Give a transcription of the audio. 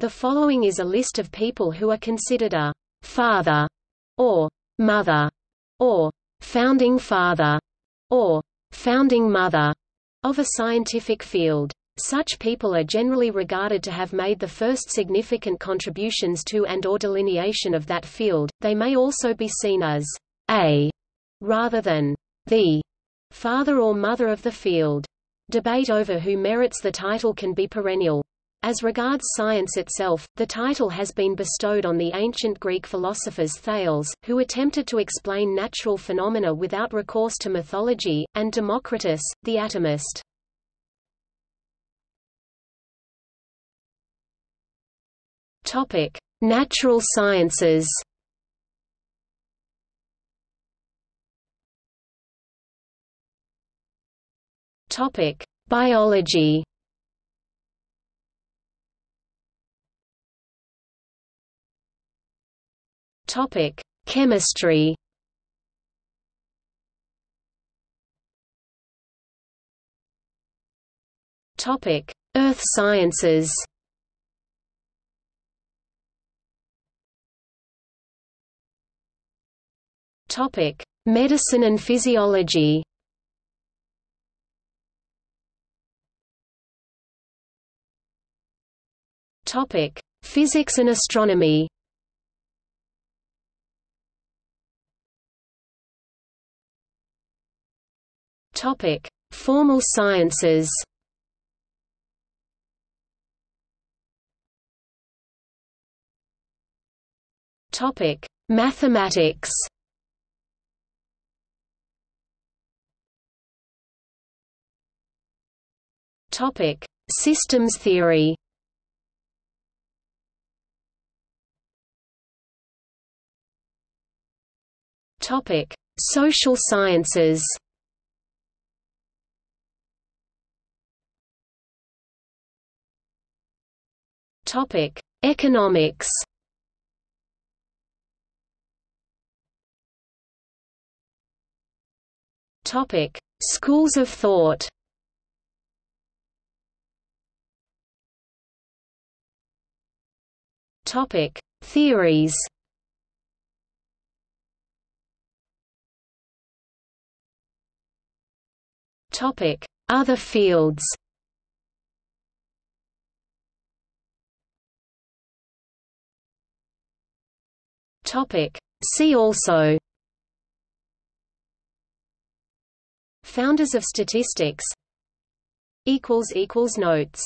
The following is a list of people who are considered a father or mother or founding father or founding mother of a scientific field. Such people are generally regarded to have made the first significant contributions to and or delineation of that field. They may also be seen as a rather than the father or mother of the field. Debate over who merits the title can be perennial. As regards science itself, the title has been bestowed on the ancient Greek philosophers Thales, who attempted to explain natural phenomena without recourse to mythology, and Democritus, the atomist. Topic: Natural sciences. Topic: Biology. Topic: Chemistry. Topic: Earth sciences. Topic: Medicine and physiology. Topic: Physics and astronomy. Topic: Formal sciences. Topic: Mathematics. Topic: Systems theory. Topic: Social sciences. Topic: Economics. Topic: Schools of thought. Topic: Theories. Topic: Other fields. Topic: See also. Founders of statistics. Notes.